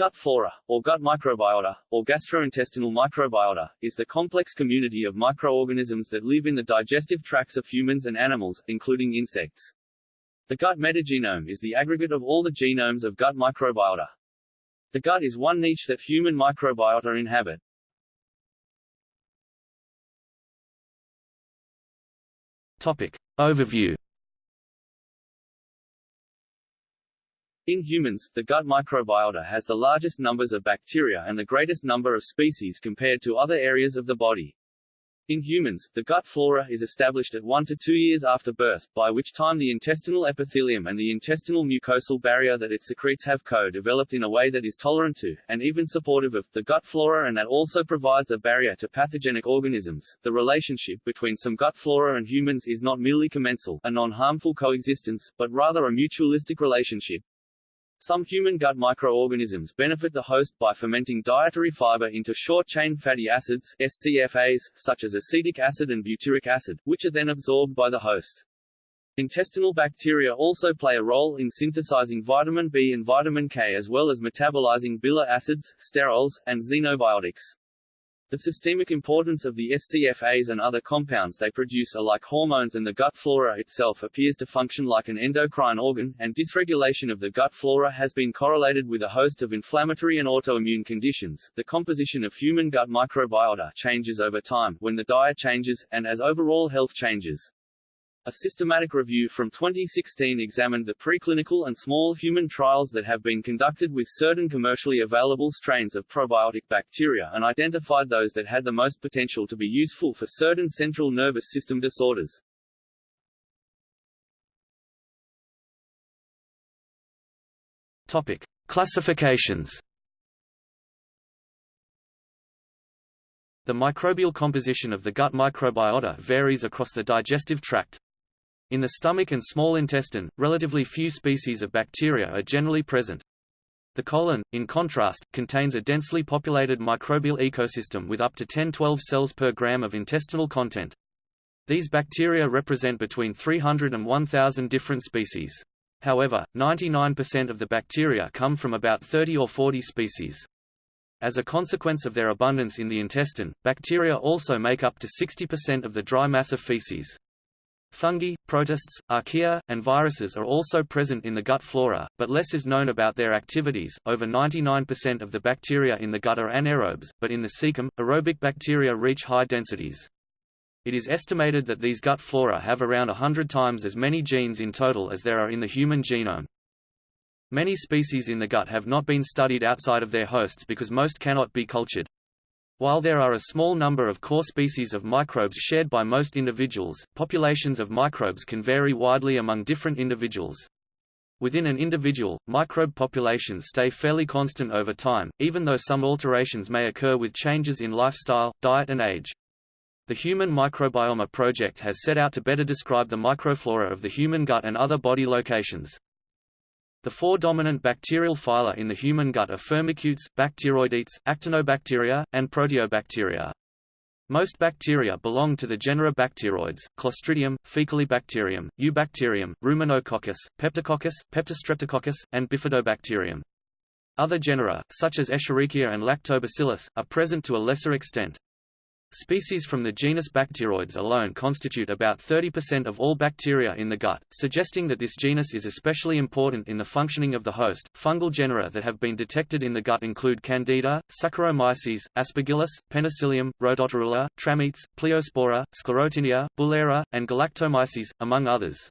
Gut flora, or gut microbiota, or gastrointestinal microbiota, is the complex community of microorganisms that live in the digestive tracts of humans and animals, including insects. The gut metagenome is the aggregate of all the genomes of gut microbiota. The gut is one niche that human microbiota inhabit. Topic. Overview In humans, the gut microbiota has the largest numbers of bacteria and the greatest number of species compared to other areas of the body. In humans, the gut flora is established at 1 to 2 years after birth, by which time the intestinal epithelium and the intestinal mucosal barrier that it secretes have co-developed in a way that is tolerant to, and even supportive of, the gut flora and that also provides a barrier to pathogenic organisms. The relationship between some gut flora and humans is not merely commensal, a non-harmful coexistence, but rather a mutualistic relationship, some human gut microorganisms benefit the host by fermenting dietary fiber into short-chain fatty acids SCFAs, such as acetic acid and butyric acid, which are then absorbed by the host. Intestinal bacteria also play a role in synthesizing vitamin B and vitamin K as well as metabolizing bile acids, sterols, and xenobiotics. The systemic importance of the SCFAs and other compounds they produce are like hormones and the gut flora itself appears to function like an endocrine organ, and dysregulation of the gut flora has been correlated with a host of inflammatory and autoimmune conditions. The composition of human gut microbiota changes over time, when the diet changes, and as overall health changes. A systematic review from 2016 examined the preclinical and small human trials that have been conducted with certain commercially available strains of probiotic bacteria and identified those that had the most potential to be useful for certain central nervous system disorders. Topic: Classifications. The microbial composition of the gut microbiota varies across the digestive tract, in the stomach and small intestine, relatively few species of bacteria are generally present. The colon, in contrast, contains a densely populated microbial ecosystem with up to 10-12 cells per gram of intestinal content. These bacteria represent between 300 and 1,000 different species. However, 99% of the bacteria come from about 30 or 40 species. As a consequence of their abundance in the intestine, bacteria also make up to 60% of the dry mass of feces. Fungi, protists, archaea, and viruses are also present in the gut flora, but less is known about their activities. Over 99% of the bacteria in the gut are anaerobes, but in the cecum, aerobic bacteria reach high densities. It is estimated that these gut flora have around 100 times as many genes in total as there are in the human genome. Many species in the gut have not been studied outside of their hosts because most cannot be cultured. While there are a small number of core species of microbes shared by most individuals, populations of microbes can vary widely among different individuals. Within an individual, microbe populations stay fairly constant over time, even though some alterations may occur with changes in lifestyle, diet and age. The Human Microbiome Project has set out to better describe the microflora of the human gut and other body locations. The four dominant bacterial phyla in the human gut are firmicutes, bacteroidetes, actinobacteria, and proteobacteria. Most bacteria belong to the genera Bacteroides, Clostridium, Faecalibacterium, Eubacterium, Ruminococcus, Peptococcus, Peptostreptococcus, and Bifidobacterium. Other genera, such as Escherichia and Lactobacillus, are present to a lesser extent. Species from the genus Bacteroides alone constitute about 30% of all bacteria in the gut, suggesting that this genus is especially important in the functioning of the host. Fungal genera that have been detected in the gut include Candida, Saccharomyces, Aspergillus, Penicillium, Rhodotorula, Trametes, Pleospora, Sclerotinia, Bullera, and Galactomyces, among others.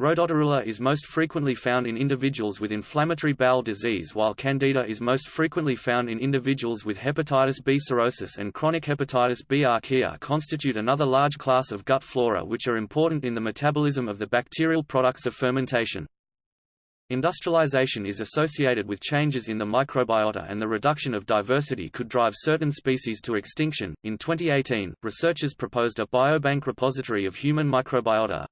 Rhodotorula is most frequently found in individuals with inflammatory bowel disease while Candida is most frequently found in individuals with hepatitis B cirrhosis and chronic hepatitis B archaea constitute another large class of gut flora which are important in the metabolism of the bacterial products of fermentation. Industrialization is associated with changes in the microbiota and the reduction of diversity could drive certain species to extinction. In 2018, researchers proposed a biobank repository of human microbiota,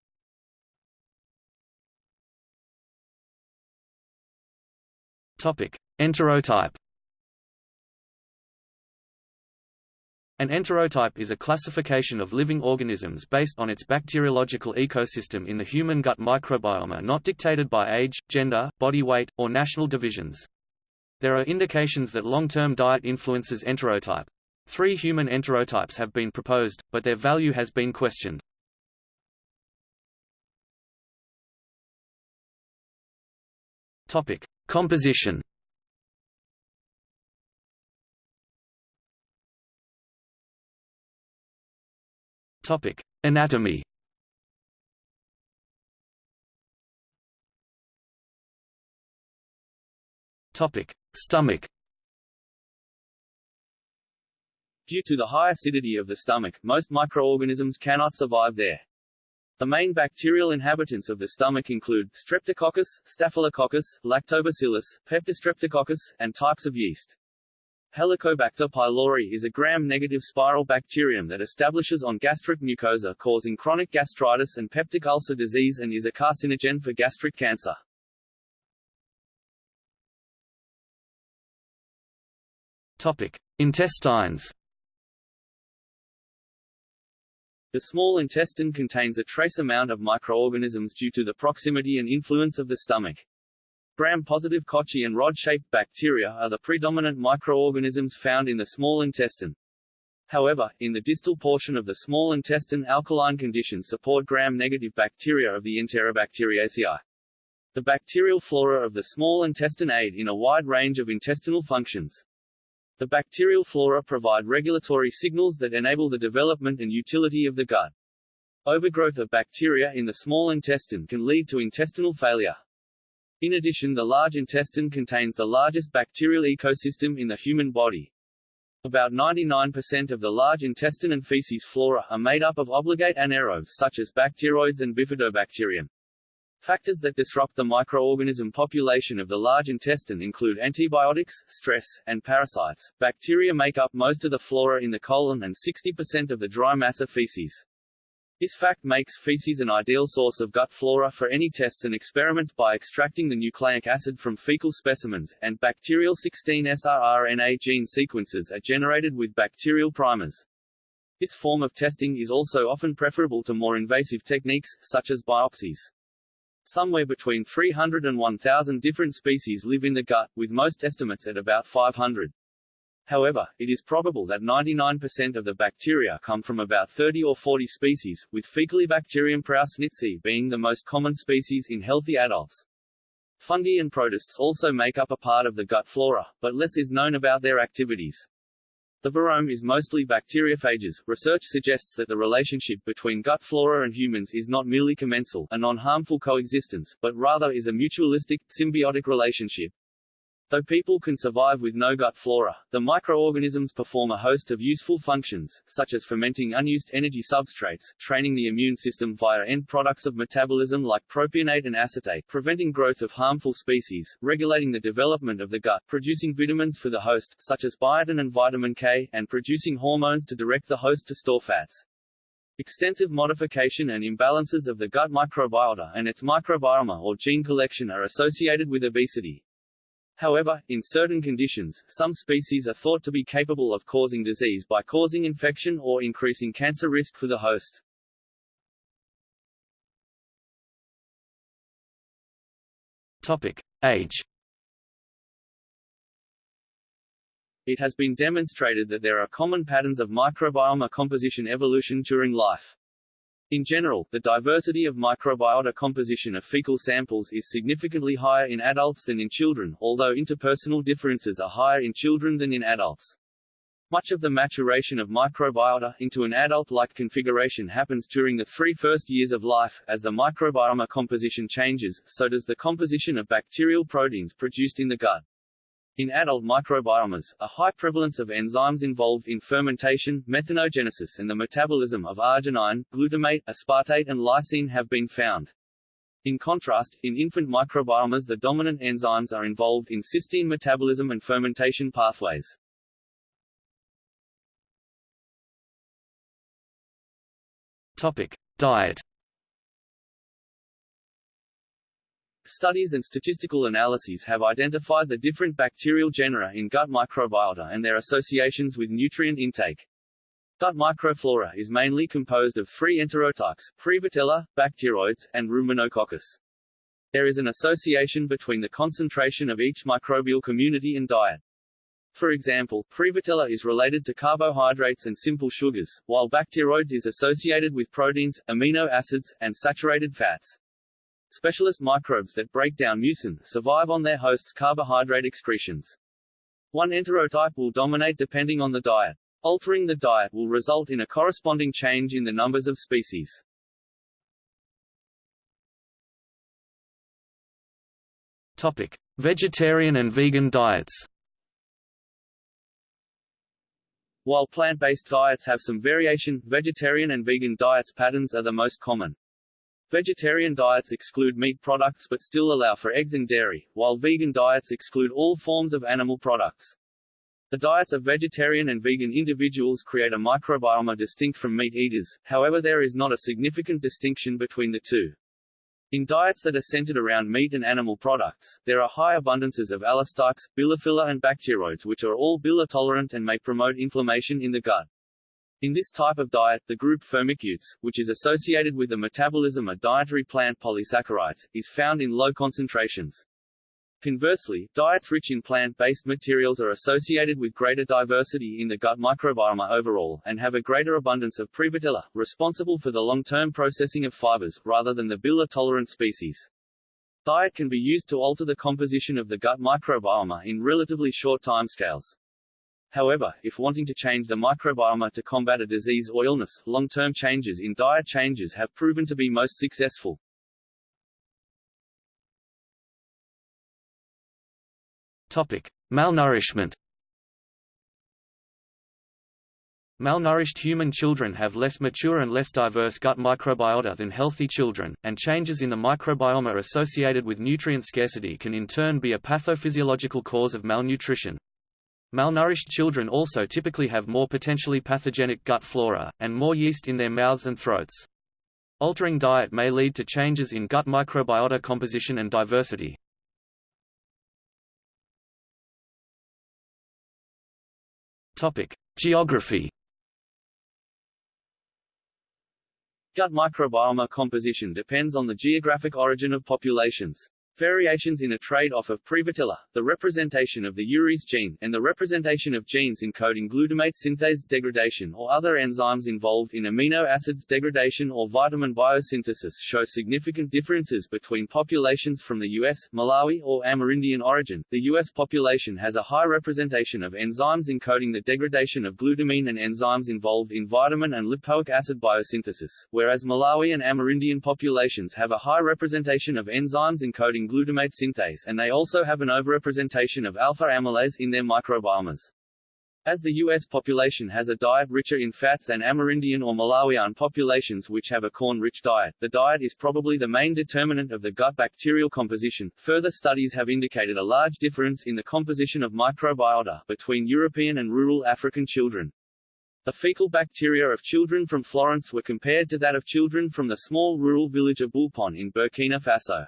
Enterotype. An enterotype is a classification of living organisms based on its bacteriological ecosystem in the human gut microbiome not dictated by age, gender, body weight, or national divisions. There are indications that long-term diet influences enterotype. Three human enterotypes have been proposed, but their value has been questioned. Composition. Topic: Anatomy. Topic: Stomach. Due to the high acidity of the stomach, most microorganisms cannot survive there. The main bacterial inhabitants of the stomach include Streptococcus, Staphylococcus, Lactobacillus, Peptostreptococcus, and types of yeast. Helicobacter pylori is a gram-negative spiral bacterium that establishes on gastric mucosa causing chronic gastritis and peptic ulcer disease and is a carcinogen for gastric cancer. Topic: Intestines. The small intestine contains a trace amount of microorganisms due to the proximity and influence of the stomach. Gram-positive cocci and rod-shaped bacteria are the predominant microorganisms found in the small intestine. However, in the distal portion of the small intestine alkaline conditions support gram-negative bacteria of the Enterobacteriaceae. The bacterial flora of the small intestine aid in a wide range of intestinal functions. The bacterial flora provide regulatory signals that enable the development and utility of the gut. Overgrowth of bacteria in the small intestine can lead to intestinal failure. In addition the large intestine contains the largest bacterial ecosystem in the human body. About 99% of the large intestine and feces flora are made up of obligate anaerobes such as Bacteroides and bifidobacterium. Factors that disrupt the microorganism population of the large intestine include antibiotics, stress, and parasites. Bacteria make up most of the flora in the colon and 60% of the dry mass of feces. This fact makes feces an ideal source of gut flora for any tests and experiments by extracting the nucleic acid from fecal specimens, and bacterial 16S-rRNA gene sequences are generated with bacterial primers. This form of testing is also often preferable to more invasive techniques, such as biopsies. Somewhere between 300 and 1,000 different species live in the gut, with most estimates at about 500. However, it is probable that 99% of the bacteria come from about 30 or 40 species, with Faecalibacterium prausnitzii being the most common species in healthy adults. Fungi and protists also make up a part of the gut flora, but less is known about their activities. The virome is mostly bacteriophages. Research suggests that the relationship between gut flora and humans is not merely commensal, a non-harmful coexistence, but rather is a mutualistic, symbiotic relationship. Though people can survive with no gut flora, the microorganisms perform a host of useful functions, such as fermenting unused energy substrates, training the immune system via end products of metabolism like propionate and acetate, preventing growth of harmful species, regulating the development of the gut, producing vitamins for the host, such as biotin and vitamin K, and producing hormones to direct the host to store fats. Extensive modification and imbalances of the gut microbiota and its microbiome or gene collection are associated with obesity. However, in certain conditions, some species are thought to be capable of causing disease by causing infection or increasing cancer risk for the host. Topic: Age. It has been demonstrated that there are common patterns of microbiome composition evolution during life. In general, the diversity of microbiota composition of fecal samples is significantly higher in adults than in children, although interpersonal differences are higher in children than in adults. Much of the maturation of microbiota into an adult-like configuration happens during the three first years of life. As the microbiome composition changes, so does the composition of bacterial proteins produced in the gut. In adult microbiomes, a high prevalence of enzymes involved in fermentation, methanogenesis and the metabolism of arginine, glutamate, aspartate and lysine have been found. In contrast, in infant microbiomes the dominant enzymes are involved in cysteine metabolism and fermentation pathways. Topic: Diet. Studies and statistical analyses have identified the different bacterial genera in gut microbiota and their associations with nutrient intake. Gut microflora is mainly composed of three enterotypes, Prevotella, Bacteroides, and Ruminococcus. There is an association between the concentration of each microbial community and diet. For example, Prevotella is related to carbohydrates and simple sugars, while Bacteroides is associated with proteins, amino acids, and saturated fats. Specialist microbes that break down mucin survive on their host's carbohydrate excretions. One enterotype will dominate depending on the diet. Altering the diet will result in a corresponding change in the numbers of species. Topic: Vegetarian and vegan diets. While plant-based diets have some variation, vegetarian and vegan diets patterns are the most common. Vegetarian diets exclude meat products but still allow for eggs and dairy, while vegan diets exclude all forms of animal products. The diets of vegetarian and vegan individuals create a microbiome distinct from meat eaters, however there is not a significant distinction between the two. In diets that are centered around meat and animal products, there are high abundances of Alistipes, bilophila and Bacteroides which are all bile-tolerant and may promote inflammation in the gut. In this type of diet, the group firmicutes, which is associated with the metabolism of dietary plant polysaccharides, is found in low concentrations. Conversely, diets rich in plant-based materials are associated with greater diversity in the gut microbiome overall, and have a greater abundance of Prevotella, responsible for the long-term processing of fibers, rather than the bile-tolerant species. Diet can be used to alter the composition of the gut microbiome in relatively short timescales. However, if wanting to change the microbiome to combat a disease or illness, long-term changes in diet changes have proven to be most successful. Topic: Malnourishment. Malnourished human children have less mature and less diverse gut microbiota than healthy children, and changes in the microbiome associated with nutrient scarcity can in turn be a pathophysiological cause of malnutrition. Malnourished children also typically have more potentially pathogenic gut flora, and more yeast in their mouths and throats. Altering diet may lead to changes in gut microbiota composition and diversity, Geography. Gut microbiome composition depends on the geographic origin of populations. Variations in a trade-off of Prevotella, the representation of the urease gene, and the representation of genes encoding glutamate synthase degradation or other enzymes involved in amino acids degradation or vitamin biosynthesis show significant differences between populations from the US, Malawi, or Amerindian origin. The US population has a high representation of enzymes encoding the degradation of glutamine and enzymes involved in vitamin and lipoic acid biosynthesis, whereas Malawi and Amerindian populations have a high representation of enzymes encoding glutamate synthase and they also have an overrepresentation of alpha amylase in their microbiomes. As the U.S. population has a diet richer in fats than Amerindian or Malawian populations which have a corn-rich diet, the diet is probably the main determinant of the gut bacterial composition. Further studies have indicated a large difference in the composition of microbiota between European and rural African children. The fecal bacteria of children from Florence were compared to that of children from the small rural village of Boulpon in Burkina Faso.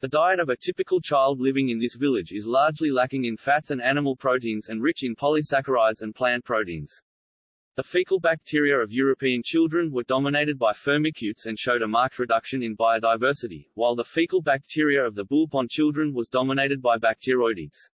The diet of a typical child living in this village is largely lacking in fats and animal proteins and rich in polysaccharides and plant proteins. The fecal bacteria of European children were dominated by firmicutes and showed a marked reduction in biodiversity, while the fecal bacteria of the Boulpon children was dominated by bacteroidetes.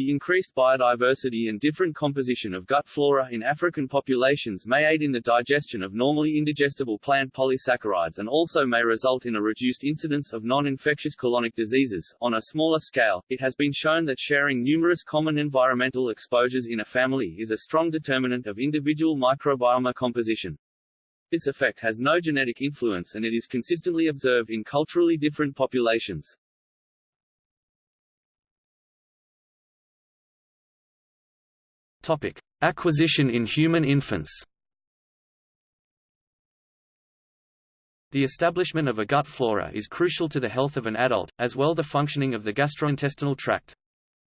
The increased biodiversity and different composition of gut flora in African populations may aid in the digestion of normally indigestible plant polysaccharides and also may result in a reduced incidence of non-infectious colonic diseases. On a smaller scale, it has been shown that sharing numerous common environmental exposures in a family is a strong determinant of individual microbiome composition. This effect has no genetic influence and it is consistently observed in culturally different populations. Topic: Acquisition in human infants. The establishment of a gut flora is crucial to the health of an adult, as well the functioning of the gastrointestinal tract.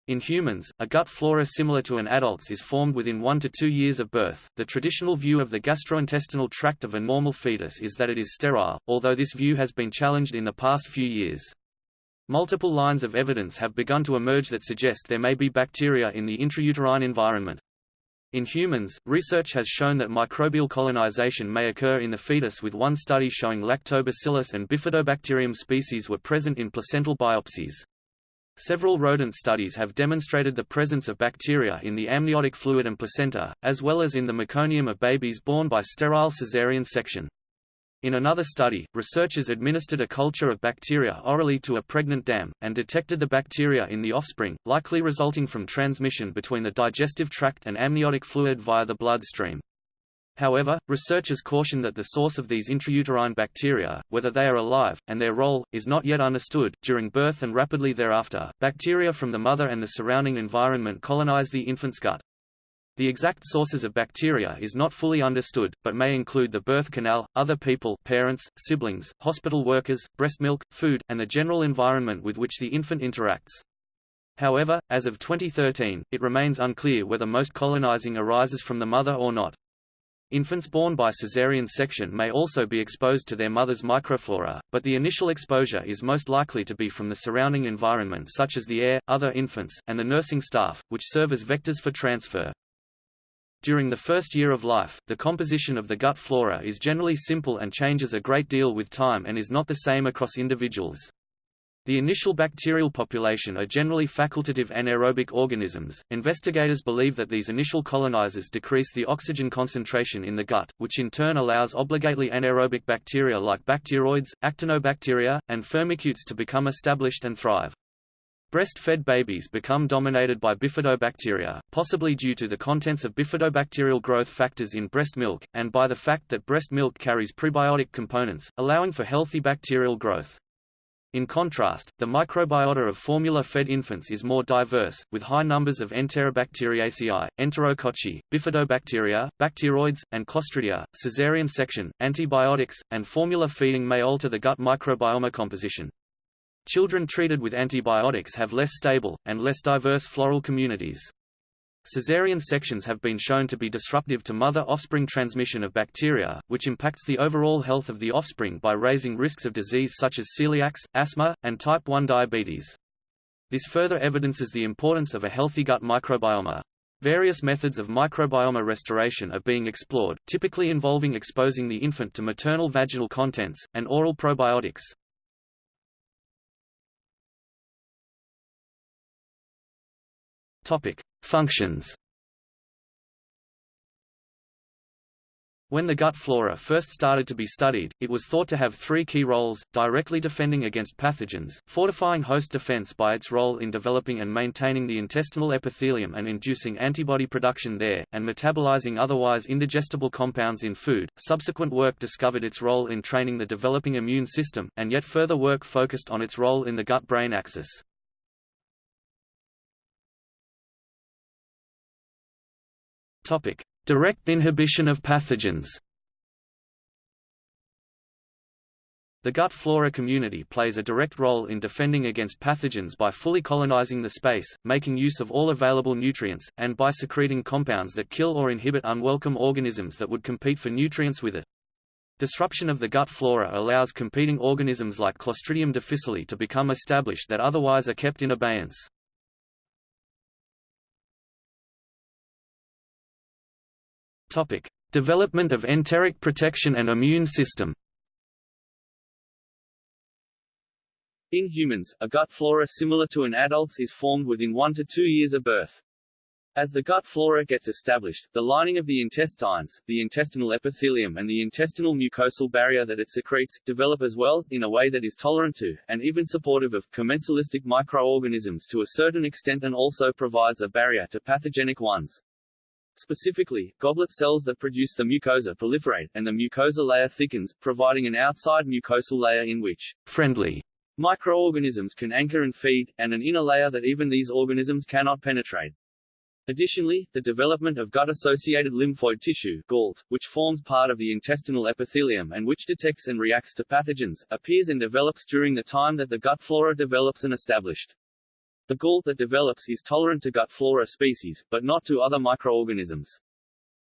In humans, a gut flora similar to an adult's is formed within one to two years of birth. The traditional view of the gastrointestinal tract of a normal fetus is that it is sterile, although this view has been challenged in the past few years. Multiple lines of evidence have begun to emerge that suggest there may be bacteria in the intrauterine environment. In humans, research has shown that microbial colonization may occur in the fetus with one study showing lactobacillus and bifidobacterium species were present in placental biopsies. Several rodent studies have demonstrated the presence of bacteria in the amniotic fluid and placenta, as well as in the meconium of babies born by sterile caesarean section. In another study, researchers administered a culture of bacteria orally to a pregnant dam, and detected the bacteria in the offspring, likely resulting from transmission between the digestive tract and amniotic fluid via the bloodstream. However, researchers caution that the source of these intrauterine bacteria, whether they are alive, and their role, is not yet understood. During birth and rapidly thereafter, bacteria from the mother and the surrounding environment colonize the infant's gut. The exact sources of bacteria is not fully understood, but may include the birth canal, other people parents, siblings, hospital workers, breast milk, food, and the general environment with which the infant interacts. However, as of 2013, it remains unclear whether most colonizing arises from the mother or not. Infants born by caesarean section may also be exposed to their mother's microflora, but the initial exposure is most likely to be from the surrounding environment such as the air, other infants, and the nursing staff, which serve as vectors for transfer. During the first year of life, the composition of the gut flora is generally simple and changes a great deal with time and is not the same across individuals. The initial bacterial population are generally facultative anaerobic organisms. Investigators believe that these initial colonizers decrease the oxygen concentration in the gut, which in turn allows obligately anaerobic bacteria like Bacteroides, actinobacteria, and firmicutes to become established and thrive. Breastfed babies become dominated by bifidobacteria, possibly due to the contents of bifidobacterial growth factors in breast milk, and by the fact that breast milk carries prebiotic components, allowing for healthy bacterial growth. In contrast, the microbiota of formula-fed infants is more diverse, with high numbers of Enterobacteriaceae, Enterococci, bifidobacteria, Bacteroides, and Clostridia. Caesarean section, antibiotics, and formula feeding may alter the gut microbiome composition. Children treated with antibiotics have less stable, and less diverse floral communities. Caesarean sections have been shown to be disruptive to mother-offspring transmission of bacteria, which impacts the overall health of the offspring by raising risks of disease such as celiacs, asthma, and type 1 diabetes. This further evidences the importance of a healthy gut microbiome. Various methods of microbiome restoration are being explored, typically involving exposing the infant to maternal vaginal contents, and oral probiotics. Topic: Functions. When the gut flora first started to be studied, it was thought to have three key roles, directly defending against pathogens, fortifying host defense by its role in developing and maintaining the intestinal epithelium and inducing antibody production there, and metabolizing otherwise indigestible compounds in food. Subsequent work discovered its role in training the developing immune system, and yet further work focused on its role in the gut-brain axis. Topic: Direct inhibition of pathogens. The gut flora community plays a direct role in defending against pathogens by fully colonizing the space, making use of all available nutrients, and by secreting compounds that kill or inhibit unwelcome organisms that would compete for nutrients with it. Disruption of the gut flora allows competing organisms like Clostridium difficile to become established that otherwise are kept in abeyance. Topic: Development of enteric protection and immune system. In humans, a gut flora similar to an adult's is formed within 1 to 2 years of birth. As the gut flora gets established, the lining of the intestines, the intestinal epithelium and the intestinal mucosal barrier that it secretes, develop as well, in a way that is tolerant to, and even supportive of, commensalistic microorganisms to a certain extent and also provides a barrier to pathogenic ones. Specifically, goblet cells that produce the mucosa proliferate, and the mucosa layer thickens, providing an outside mucosal layer in which friendly microorganisms can anchor and feed, and an inner layer that even these organisms cannot penetrate. Additionally, the development of gut-associated lymphoid tissue GALT, which forms part of the intestinal epithelium and which detects and reacts to pathogens, appears and develops during the time that the gut flora develops and established. The GALT that develops is tolerant to gut flora species, but not to other microorganisms.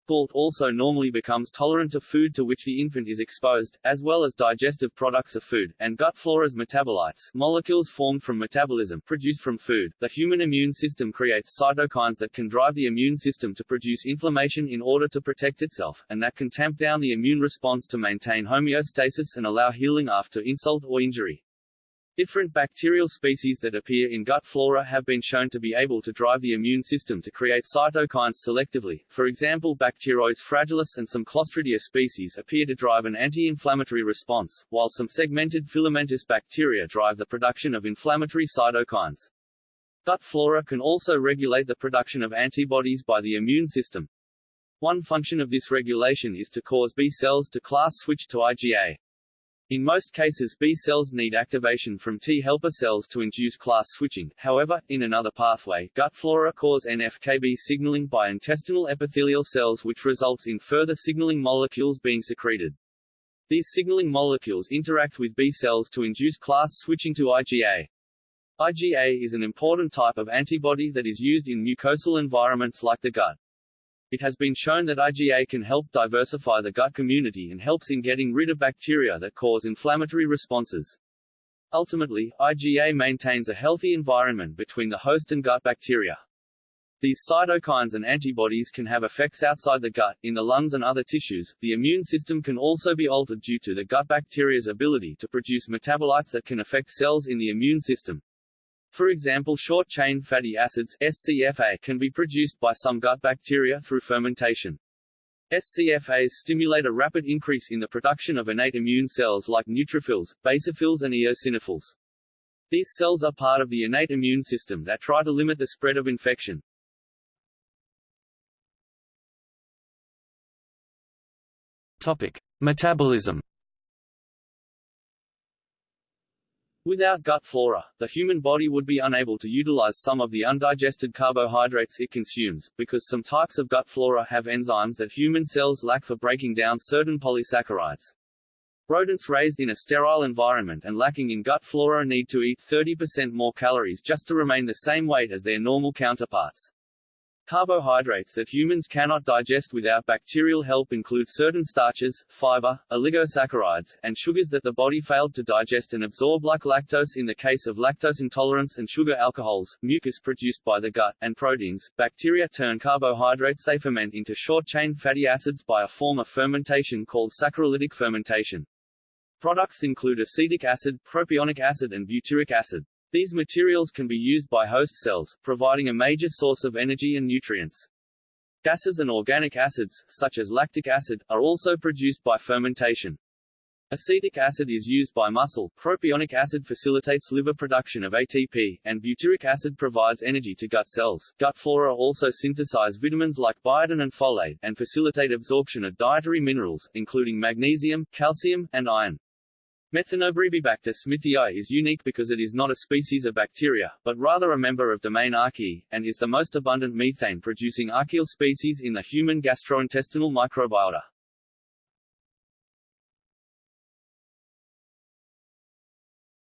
GALT also normally becomes tolerant to food to which the infant is exposed, as well as digestive products of food, and gut flora's metabolites molecules formed from metabolism produced from food. The human immune system creates cytokines that can drive the immune system to produce inflammation in order to protect itself, and that can tamp down the immune response to maintain homeostasis and allow healing after insult or injury. Different bacterial species that appear in gut flora have been shown to be able to drive the immune system to create cytokines selectively. For example, Bacteroides fragilis and some Clostridia species appear to drive an anti-inflammatory response, while some segmented filamentous bacteria drive the production of inflammatory cytokines. Gut flora can also regulate the production of antibodies by the immune system. One function of this regulation is to cause B cells to class switch to IgA. In most cases B cells need activation from T helper cells to induce class switching, however, in another pathway, gut flora cause NF-kB signaling by intestinal epithelial cells which results in further signaling molecules being secreted. These signaling molecules interact with B cells to induce class switching to IgA. IgA is an important type of antibody that is used in mucosal environments like the gut. It has been shown that IgA can help diversify the gut community and helps in getting rid of bacteria that cause inflammatory responses. Ultimately, IgA maintains a healthy environment between the host and gut bacteria. These cytokines and antibodies can have effects outside the gut, in the lungs and other tissues. The immune system can also be altered due to the gut bacteria's ability to produce metabolites that can affect cells in the immune system. For example short-chain fatty acids SCFA can be produced by some gut bacteria through fermentation. SCFAs stimulate a rapid increase in the production of innate immune cells like neutrophils, basophils and eosinophils. These cells are part of the innate immune system that try to limit the spread of infection. Topic: Metabolism Without gut flora, the human body would be unable to utilize some of the undigested carbohydrates it consumes, because some types of gut flora have enzymes that human cells lack for breaking down certain polysaccharides. Rodents raised in a sterile environment and lacking in gut flora need to eat 30% more calories just to remain the same weight as their normal counterparts. Carbohydrates that humans cannot digest without bacterial help include certain starches, fiber, oligosaccharides, and sugars that the body failed to digest and absorb like lactose in the case of lactose intolerance and sugar alcohols, mucus produced by the gut, and proteins. Bacteria turn carbohydrates they ferment into short-chain fatty acids by a form of fermentation called saccharolytic fermentation. Products include acetic acid, propionic acid and butyric acid. These materials can be used by host cells, providing a major source of energy and nutrients. Gases and organic acids, such as lactic acid, are also produced by fermentation. Acetic acid is used by muscle, propionic acid facilitates liver production of ATP, and butyric acid provides energy to gut cells. Gut flora also synthesize vitamins like biotin and folate, and facilitate absorption of dietary minerals, including magnesium, calcium, and iron. Methanobrevibacter smithii is unique because it is not a species of bacteria, but rather a member of domain Archaea, and is the most abundant methane-producing archaeal species in the human gastrointestinal microbiota.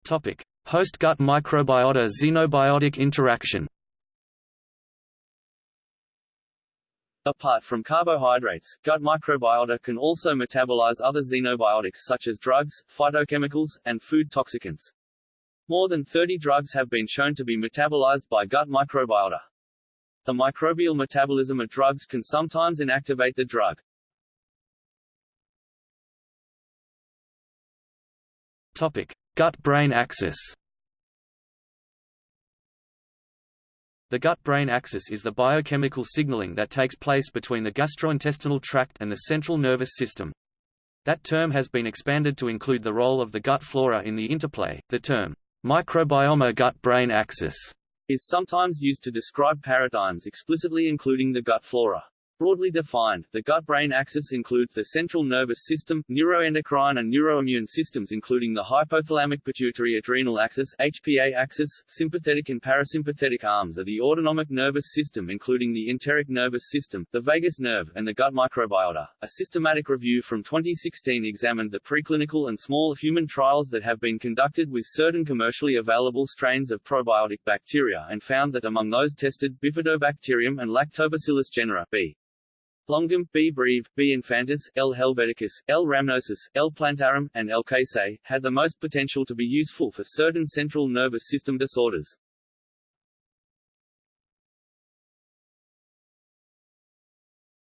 Topic: Host gut microbiota xenobiotic interaction. Apart from carbohydrates, gut microbiota can also metabolize other xenobiotics such as drugs, phytochemicals, and food toxicants. More than 30 drugs have been shown to be metabolized by gut microbiota. The microbial metabolism of drugs can sometimes inactivate the drug. Topic: Gut-brain axis. The gut-brain axis is the biochemical signaling that takes place between the gastrointestinal tract and the central nervous system. That term has been expanded to include the role of the gut flora in the interplay. The term microbiome gut-brain axis is sometimes used to describe paradigms explicitly including the gut flora. Broadly defined, the gut-brain axis includes the central nervous system, neuroendocrine and neuroimmune systems including the hypothalamic pituitary adrenal axis HPA axis, sympathetic and parasympathetic arms of the autonomic nervous system including the enteric nervous system, the vagus nerve, and the gut microbiota. A systematic review from 2016 examined the preclinical and small human trials that have been conducted with certain commercially available strains of probiotic bacteria and found that among those tested Bifidobacterium and Lactobacillus genera B Longum, B. breve, B. infantis, L. helveticus, L. rhamnosus, L. plantarum, and L. casei, had the most potential to be useful for certain central nervous system disorders.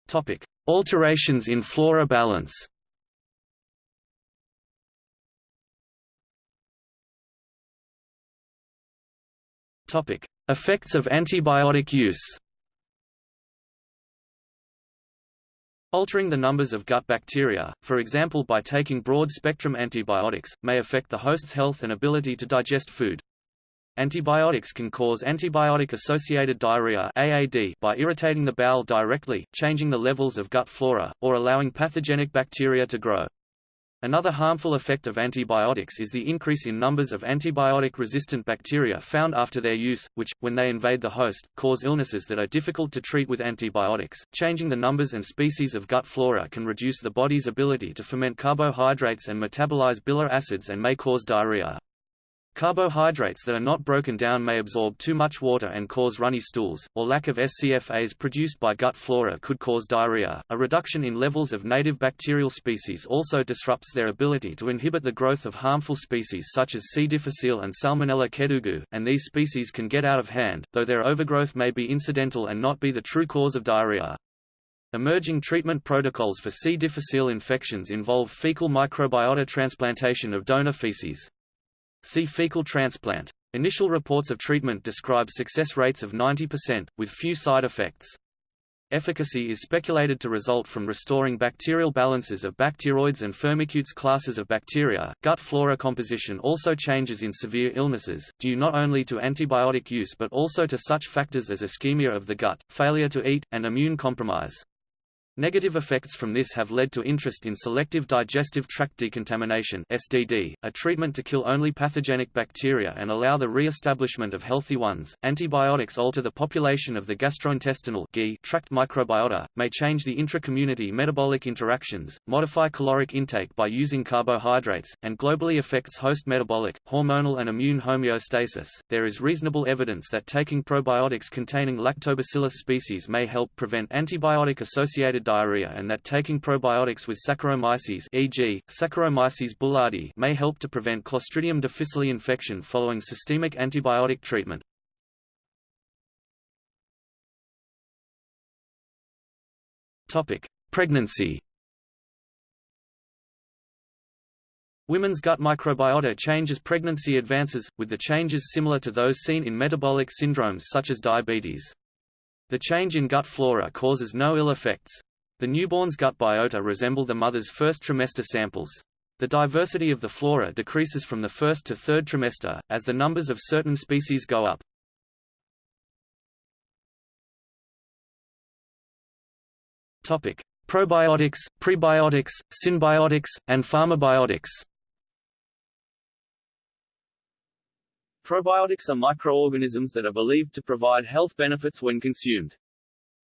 Topic: Alterations in flora balance. Topic: Effects of antibiotic use. Altering the numbers of gut bacteria, for example by taking broad-spectrum antibiotics, may affect the host's health and ability to digest food. Antibiotics can cause antibiotic-associated diarrhea AAD by irritating the bowel directly, changing the levels of gut flora, or allowing pathogenic bacteria to grow. Another harmful effect of antibiotics is the increase in numbers of antibiotic-resistant bacteria found after their use, which, when they invade the host, cause illnesses that are difficult to treat with antibiotics. Changing the numbers and species of gut flora can reduce the body's ability to ferment carbohydrates and metabolize bile acids and may cause diarrhea. Carbohydrates that are not broken down may absorb too much water and cause runny stools, or lack of SCFAs produced by gut flora could cause diarrhea. A reduction in levels of native bacterial species also disrupts their ability to inhibit the growth of harmful species such as C. difficile and Salmonella kedougou, and these species can get out of hand, though their overgrowth may be incidental and not be the true cause of diarrhea. Emerging treatment protocols for C. difficile infections involve fecal microbiota transplantation of donor feces. See fecal transplant. Initial reports of treatment describe success rates of 90%, with few side effects. Efficacy is speculated to result from restoring bacterial balances of bacteroides and firmicutes classes of bacteria. Gut flora composition also changes in severe illnesses, due not only to antibiotic use but also to such factors as ischemia of the gut, failure to eat, and immune compromise. Negative effects from this have led to interest in selective digestive tract decontamination (SDD), a treatment to kill only pathogenic bacteria and allow the re-establishment of healthy ones. Antibiotics alter the population of the gastrointestinal tract microbiota, may change the intra-community metabolic interactions, modify caloric intake by using carbohydrates, and globally affects host metabolic, hormonal and immune homeostasis. There is reasonable evidence that taking probiotics containing Lactobacillus species may help prevent antibiotic-associated diarrhea and that taking probiotics with Saccharomyces e.g., Saccharomyces boulardii may help to prevent Clostridium difficile infection following systemic antibiotic treatment. Topic: Pregnancy. Women's gut microbiota change as pregnancy advances, with the changes similar to those seen in metabolic syndromes such as diabetes. The change in gut flora causes no ill effects. The newborn's gut biota resemble the mother's first trimester samples. The diversity of the flora decreases from the first to third trimester, as the numbers of certain species go up. Topic: Probiotics, prebiotics, synbiotics, and pharmabiotics. Probiotics are microorganisms that are believed to provide health benefits when consumed.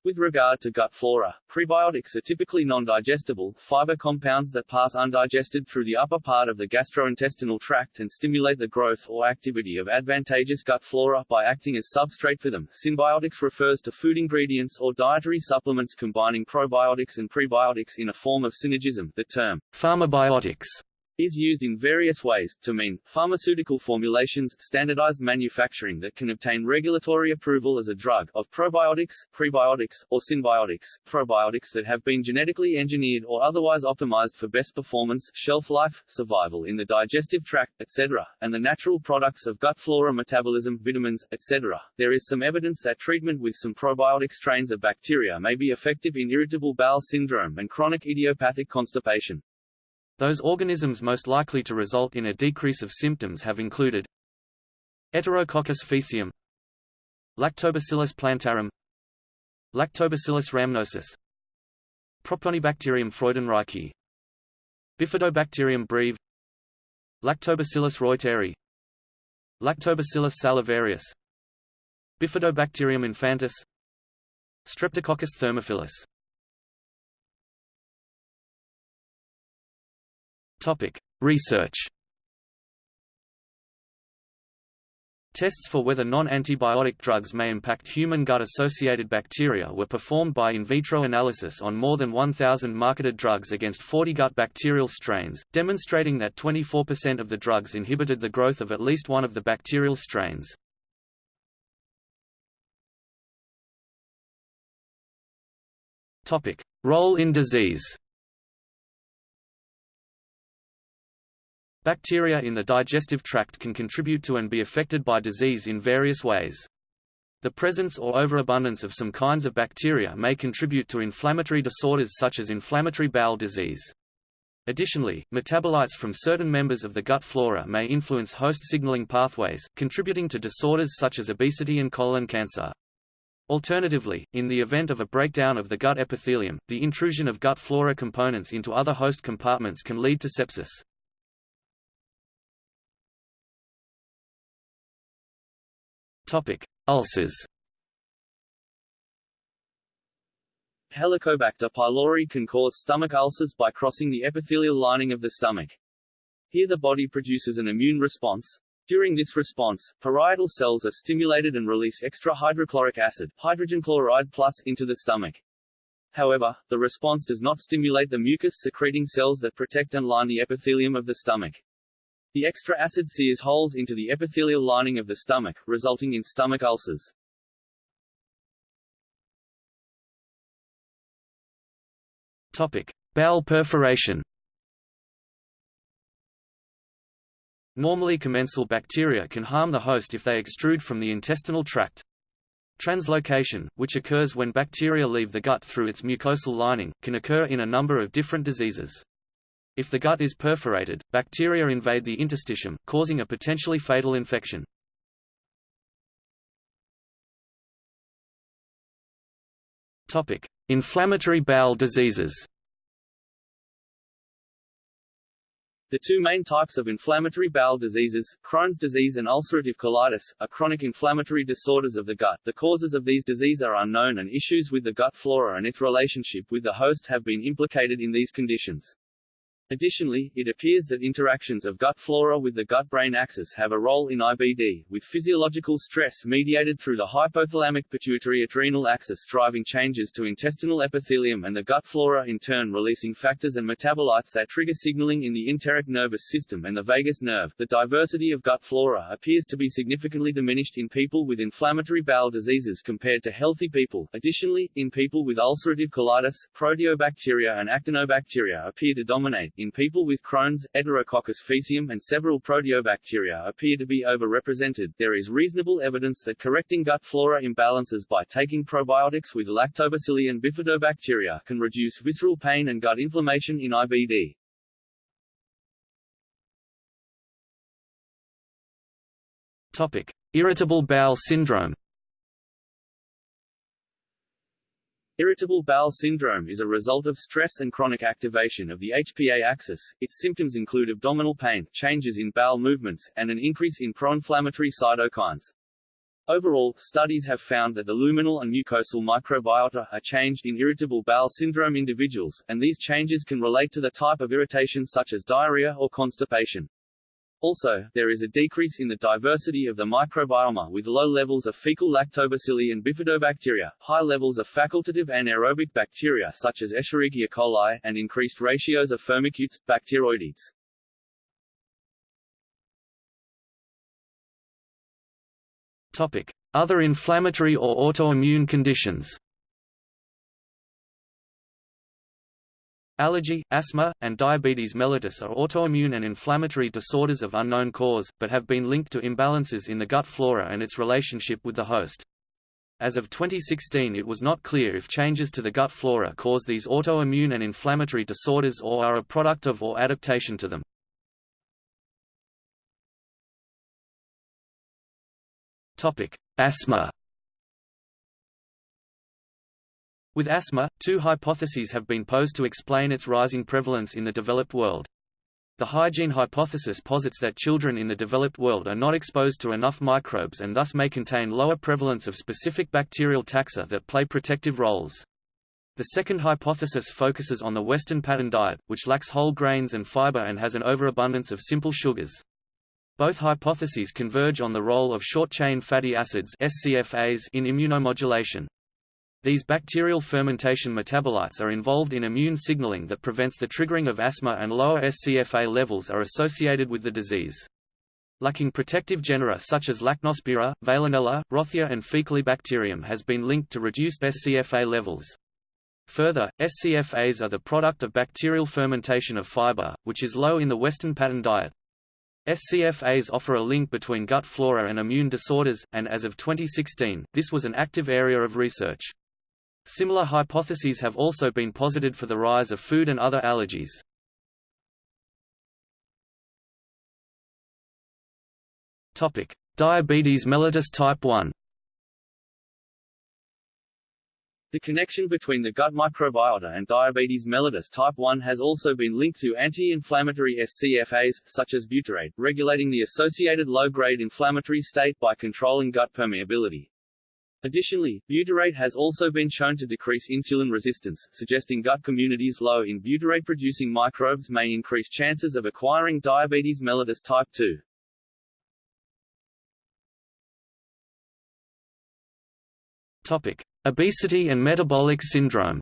With regard to gut flora, prebiotics are typically non-digestible, fiber compounds that pass undigested through the upper part of the gastrointestinal tract and stimulate the growth or activity of advantageous gut flora by acting as substrate for them. Synbiotics refers to food ingredients or dietary supplements combining probiotics and prebiotics in a form of synergism. The term pharmabiotics is used in various ways, to mean, pharmaceutical formulations standardized manufacturing that can obtain regulatory approval as a drug, of probiotics, prebiotics, or synbiotics, probiotics that have been genetically engineered or otherwise optimized for best performance, shelf life, survival in the digestive tract, etc., and the natural products of gut flora metabolism, vitamins, etc. There is some evidence that treatment with some probiotic strains of bacteria may be effective in irritable bowel syndrome and chronic idiopathic constipation. Those organisms most likely to result in a decrease of symptoms have included Enterococcus faecium Lactobacillus plantarum Lactobacillus rhamnosus Propionibacterium freudenreichii Bifidobacterium breve Lactobacillus reuteri Lactobacillus salivarius Bifidobacterium infantis Streptococcus thermophilus Topic: Research. Tests for whether non-antibiotic drugs may impact human gut-associated bacteria were performed by in vitro analysis on more than 1,000 marketed drugs against 40 gut bacterial strains, demonstrating that 24% of the drugs inhibited the growth of at least one of the bacterial strains. Role in disease Bacteria in the digestive tract can contribute to and be affected by disease in various ways. The presence or overabundance of some kinds of bacteria may contribute to inflammatory disorders such as inflammatory bowel disease. Additionally, metabolites from certain members of the gut flora may influence host signaling pathways, contributing to disorders such as obesity and colon cancer. Alternatively, in the event of a breakdown of the gut epithelium, the intrusion of gut flora components into other host compartments can lead to sepsis. Topic: Ulcers. Helicobacter pylori can cause stomach ulcers by crossing the epithelial lining of the stomach. Here the body produces an immune response. During this response, parietal cells are stimulated and release extra hydrochloric acid hydrogen chloride plus into the stomach. However, the response does not stimulate the mucus-secreting cells that protect and line the epithelium of the stomach. The extra acid sears holes into the epithelial lining of the stomach, resulting in stomach ulcers. Topic: Bowel perforation. Normally commensal bacteria can harm the host if they extrude from the intestinal tract. Translocation, which occurs when bacteria leave the gut through its mucosal lining, can occur in a number of different diseases. If the gut is perforated, bacteria invade the interstitium, causing a potentially fatal infection. Topic: Inflammatory bowel diseases. The two main types of inflammatory bowel diseases, Crohn's disease and ulcerative colitis, are chronic inflammatory disorders of the gut. The causes of these diseases are unknown and issues with the gut flora and its relationship with the host have been implicated in these conditions. Additionally, it appears that interactions of gut flora with the gut-brain axis have a role in IBD, with physiological stress mediated through the hypothalamic pituitary adrenal axis driving changes to intestinal epithelium and the gut flora in turn releasing factors and metabolites that trigger signaling in the enteric nervous system and the vagus nerve. The diversity of gut flora appears to be significantly diminished in people with inflammatory bowel diseases compared to healthy people. Additionally, in people with ulcerative colitis, proteobacteria and actinobacteria appear to dominate, in people with Crohn's, Enterococcus faecium and several proteobacteria appear to be overrepresented. There is reasonable evidence that correcting gut flora imbalances by taking probiotics with lactobacilli and bifidobacteria can reduce visceral pain and gut inflammation in IBD. Topic: Irritable bowel syndrome. Irritable bowel syndrome is a result of stress and chronic activation of the HPA axis. Its symptoms include abdominal pain, changes in bowel movements, and an increase in pro-inflammatory cytokines. Overall, studies have found that the luminal and mucosal microbiota are changed in irritable bowel syndrome individuals, and these changes can relate to the type of irritation such as diarrhea or constipation. Also, there is a decrease in the diversity of the microbiome with low levels of fecal lactobacilli and bifidobacteria, high levels of facultative anaerobic bacteria such as Escherichia coli, and increased ratios of firmicutes, bacteroidetes. Topic: Other inflammatory or autoimmune conditions. Allergy, asthma, and diabetes mellitus are autoimmune and inflammatory disorders of unknown cause, but have been linked to imbalances in the gut flora and its relationship with the host. As of 2016 it was not clear if changes to the gut flora cause these autoimmune and inflammatory disorders or are a product of or adaptation to them. Asthma With asthma, two hypotheses have been posed to explain its rising prevalence in the developed world. The hygiene hypothesis posits that children in the developed world are not exposed to enough microbes and thus may contain lower prevalence of specific bacterial taxa that play protective roles. The second hypothesis focuses on the Western pattern diet, which lacks whole grains and fiber and has an overabundance of simple sugars. Both hypotheses converge on the role of short-chain fatty acids SCFAs in immunomodulation. These bacterial fermentation metabolites are involved in immune signaling that prevents the triggering of asthma and lower SCFA levels are associated with the disease. Lacking protective genera such as Lachnospira, Veillonella, Rothia and Faecalibacterium has been linked to reduced SCFA levels. Further, SCFAs are the product of bacterial fermentation of fiber, which is low in the Western pattern diet. SCFAs offer a link between gut flora and immune disorders, and as of 2016, this was an active area of research. Similar hypotheses have also been posited for the rise of food and other allergies. Topic: Diabetes mellitus type 1. The connection between the gut microbiota and diabetes mellitus type 1 has also been linked to anti-inflammatory SCFAs, such as butyrate, regulating the associated low-grade inflammatory state by controlling gut permeability. Additionally, butyrate has also been shown to decrease insulin resistance, suggesting gut communities low in butyrate-producing microbes may increase chances of acquiring diabetes mellitus type 2. Topic: Obesity and metabolic syndrome.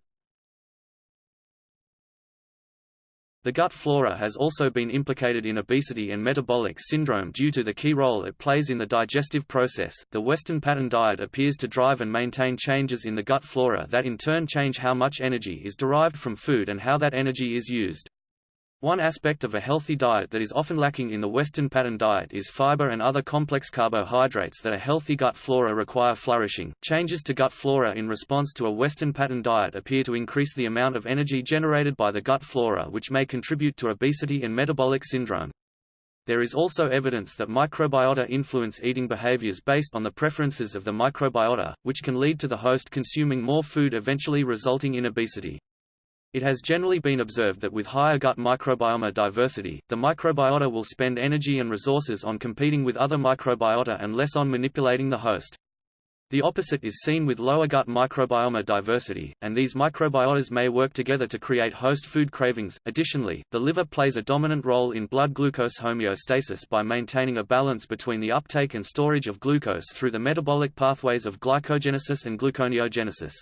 The gut flora has also been implicated in obesity and metabolic syndrome due to the key role it plays in the digestive process. The Western pattern diet appears to drive and maintain changes in the gut flora that in turn change how much energy is derived from food and how that energy is used. One aspect of a healthy diet that is often lacking in the Western pattern diet is fiber and other complex carbohydrates that a healthy gut flora require flourishing. Changes to gut flora in response to a Western pattern diet appear to increase the amount of energy generated by the gut flora which may contribute to obesity and metabolic syndrome. There is also evidence that microbiota influence eating behaviors based on the preferences of the microbiota, which can lead to the host consuming more food eventually resulting in obesity. It has generally been observed that with higher gut microbiome diversity, the microbiota will spend energy and resources on competing with other microbiota and less on manipulating the host. The opposite is seen with lower gut microbiome diversity, and these microbiotas may work together to create host food cravings. Additionally, the liver plays a dominant role in blood glucose homeostasis by maintaining a balance between the uptake and storage of glucose through the metabolic pathways of glycogenesis and gluconeogenesis.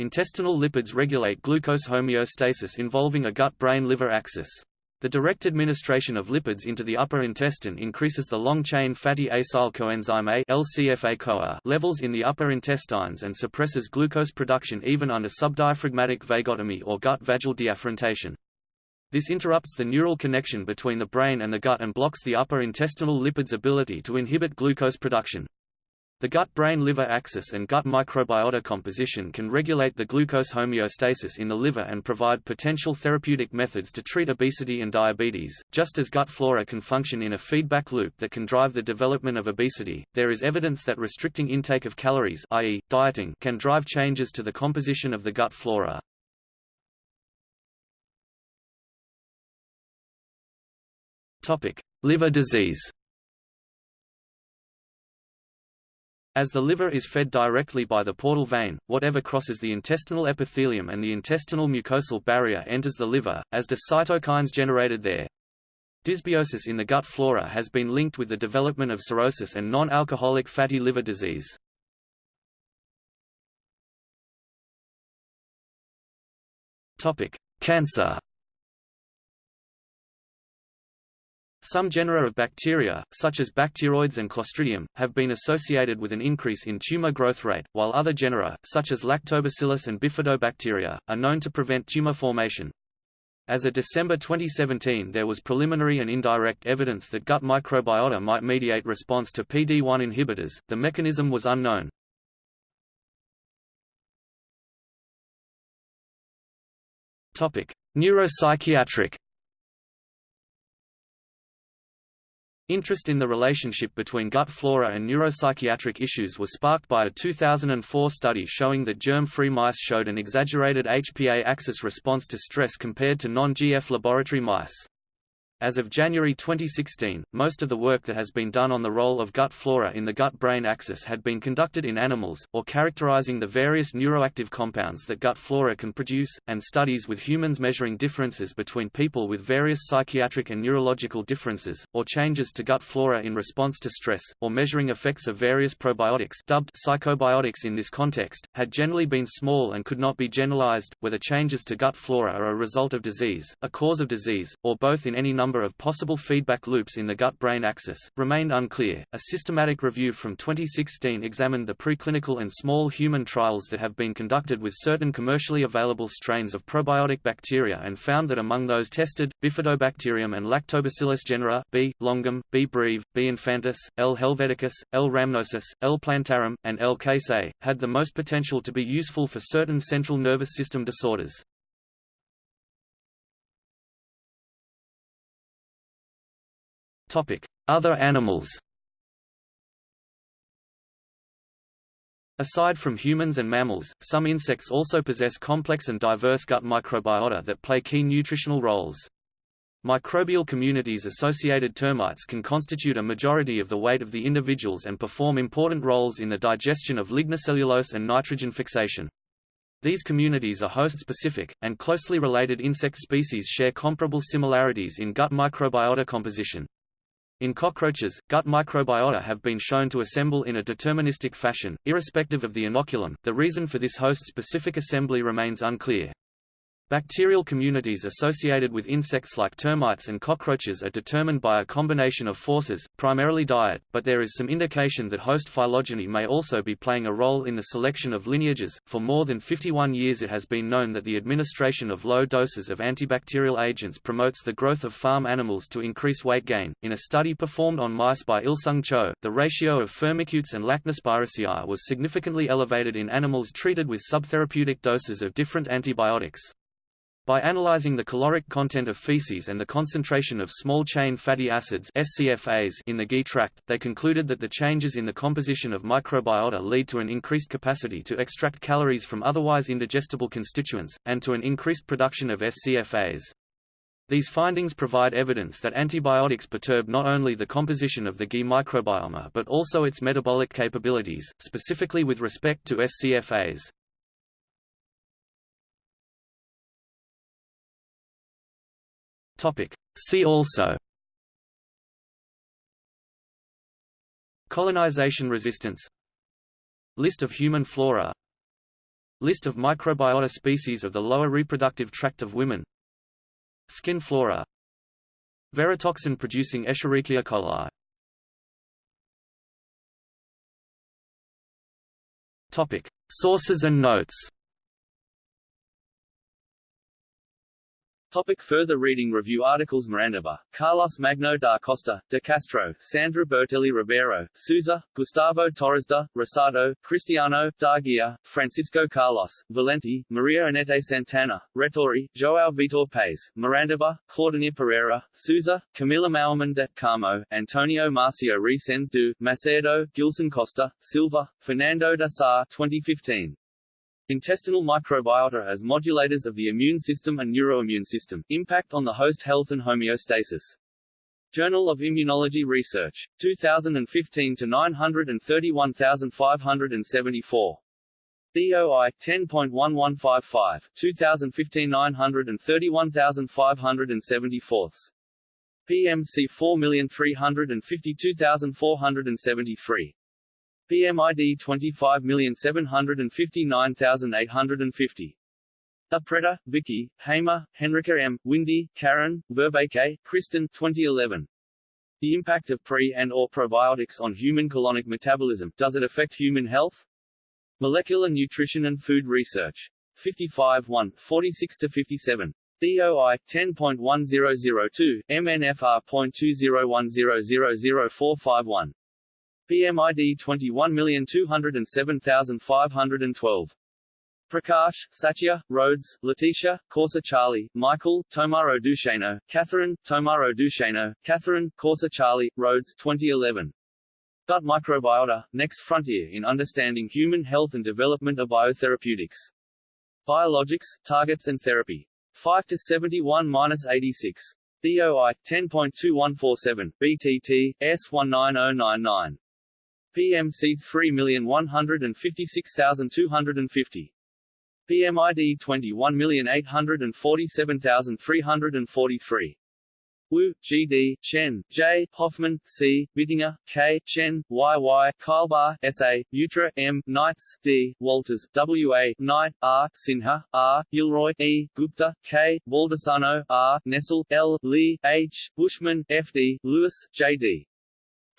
Intestinal lipids regulate glucose homeostasis involving a gut-brain-liver axis. The direct administration of lipids into the upper intestine increases the long-chain fatty acyl coenzyme A LCFA-CoA levels in the upper intestines and suppresses glucose production even under subdiaphragmatic vagotomy or gut vagal deafferentation. This interrupts the neural connection between the brain and the gut and blocks the upper intestinal lipids' ability to inhibit glucose production. The gut-brain-liver axis and gut microbiota composition can regulate the glucose homeostasis in the liver and provide potential therapeutic methods to treat obesity and diabetes. Just as gut flora can function in a feedback loop that can drive the development of obesity, there is evidence that restricting intake of calories, i.e., dieting, can drive changes to the composition of the gut flora. Topic: Liver disease. As the liver is fed directly by the portal vein, whatever crosses the intestinal epithelium and the intestinal mucosal barrier enters the liver, as do cytokines generated there. Dysbiosis in the gut flora has been linked with the development of cirrhosis and non-alcoholic fatty liver disease. Cancer Some genera of bacteria, such as bacteroides and Clostridium, have been associated with an increase in tumor growth rate, while other genera, such as Lactobacillus and Bifidobacteria, are known to prevent tumor formation. As of December 2017 there was preliminary and indirect evidence that gut microbiota might mediate response to PD-1 inhibitors, the mechanism was unknown. Neuropsychiatric Interest in the relationship between gut flora and neuropsychiatric issues was sparked by a 2004 study showing that germ-free mice showed an exaggerated HPA axis response to stress compared to non-GF laboratory mice. As of January 2016, most of the work that has been done on the role of gut flora in the gut-brain axis had been conducted in animals, or characterizing the various neuroactive compounds that gut flora can produce, and studies with humans measuring differences between people with various psychiatric and neurological differences, or changes to gut flora in response to stress, or measuring effects of various probiotics dubbed psychobiotics in this context, had generally been small and could not be generalized, whether changes to gut flora are a result of disease, a cause of disease, or both in any number number of possible feedback loops in the gut-brain axis, remained unclear. A systematic review from 2016 examined the preclinical and small human trials that have been conducted with certain commercially available strains of probiotic bacteria and found that among those tested, Bifidobacterium and Lactobacillus genera B. longum, B. breve, B. infantis, L. helveticus, L. rhamnosus, L. plantarum, and L. casei, had the most potential to be useful for certain central nervous system disorders. Other animals Aside from humans and mammals, some insects also possess complex and diverse gut microbiota that play key nutritional roles. Microbial communities-associated termites can constitute a majority of the weight of the individuals and perform important roles in the digestion of lignocellulose and nitrogen fixation. These communities are host-specific, and closely related insect species share comparable similarities in gut microbiota composition. In cockroaches, gut microbiota have been shown to assemble in a deterministic fashion, irrespective of the inoculum. The reason for this host-specific assembly remains unclear. Bacterial communities associated with insects like termites and cockroaches are determined by a combination of forces, primarily diet, but there is some indication that host phylogeny may also be playing a role in the selection of lineages. For more than 51 years it has been known that the administration of low doses of antibacterial agents promotes the growth of farm animals to increase weight gain. In a study performed on mice by Ilseung Cho, the ratio of firmicutes and Lachnospiraceae was significantly elevated in animals treated with subtherapeutic doses of different antibiotics. By analyzing the caloric content of feces and the concentration of small-chain fatty acids SCFAs in the GI tract, they concluded that the changes in the composition of microbiota lead to an increased capacity to extract calories from otherwise indigestible constituents, and to an increased production of SCFAs. These findings provide evidence that antibiotics perturb not only the composition of the GI microbiome but also its metabolic capabilities, specifically with respect to SCFAs. Topic. See also. Colonization resistance. List of human flora. List of microbiota species of the lower reproductive tract of women. Skin flora. Verotoxin-producing Escherichia coli. Topic. Sources and notes Topic further reading Review articles Maranduba, Carlos Magno da Costa, De Castro, Sandra Bertelli Ribeiro, Souza, Gustavo Torres da, Rossato, Cristiano, Dargia, Francisco Carlos, Valente, Maria Anete Santana, Rettore, João Vitor Paes, Maranduba, Claudinir Pereira, Souza, Camila Maurmann de Carmo, Antonio Marcio Resende do, Macedo, Gilson Costa, Silva, Fernando da Sá 2015. Intestinal microbiota as modulators of the immune system and neuroimmune system, impact on the host health and homeostasis. Journal of Immunology Research. 2015 to 931574. DOI 10.1155, 2015 931574. PMC 4352473. PMID 25759850. Upretta, Vicky, Hamer, Henrike M., Windey, Karen, Verbeke, Kristin 2011. The impact of pre- and or probiotics on human colonic metabolism, does it affect human health? Molecular Nutrition and Food Research. 55 1, 46-57. DOI 10.1002, MNFR.201000451. PMID 21207512. Prakash, Satya, Rodes, Laetitia, Coussa Charley, Michael, Tomaro Duchesneau, Catherine, Tomaro Duchesneau, Catherine, Coussa Charley, Rodes 2011. Gut Microbiota, Next Frontier in Understanding Human Health and Development of Biotherapeutics. Biologics, Targets and Therapy. 5 to 71-86. DOI 10.2147 BTT S19099 PMC 3156250 PMID 21847343 Wu, G. D., Chen, J., Hoffmann, C., Bittinger, K., Chen, Y. Y., Keilbaugh, S. A., Bewtra, M., Knights, D., Walters, W. A., Knight, R., Sinha, R., Gilroy, E., Gupta, K., Baldassano, R., Nessel, L., Lee, H., Bushman, F. D., Lewis, J.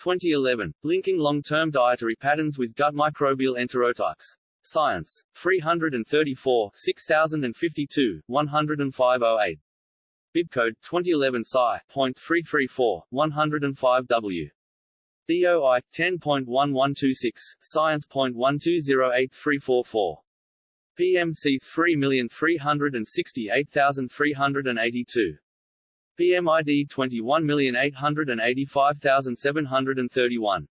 D. 2011, Linking Long-Term Dietary Patterns with Gut Microbial Enterotypes. Science. 334 6052, 10508. Bibcode 2011 Sci.334, 105W. DOI 10.1126, Science.1208344. PMC 3368382. PMID 21885731.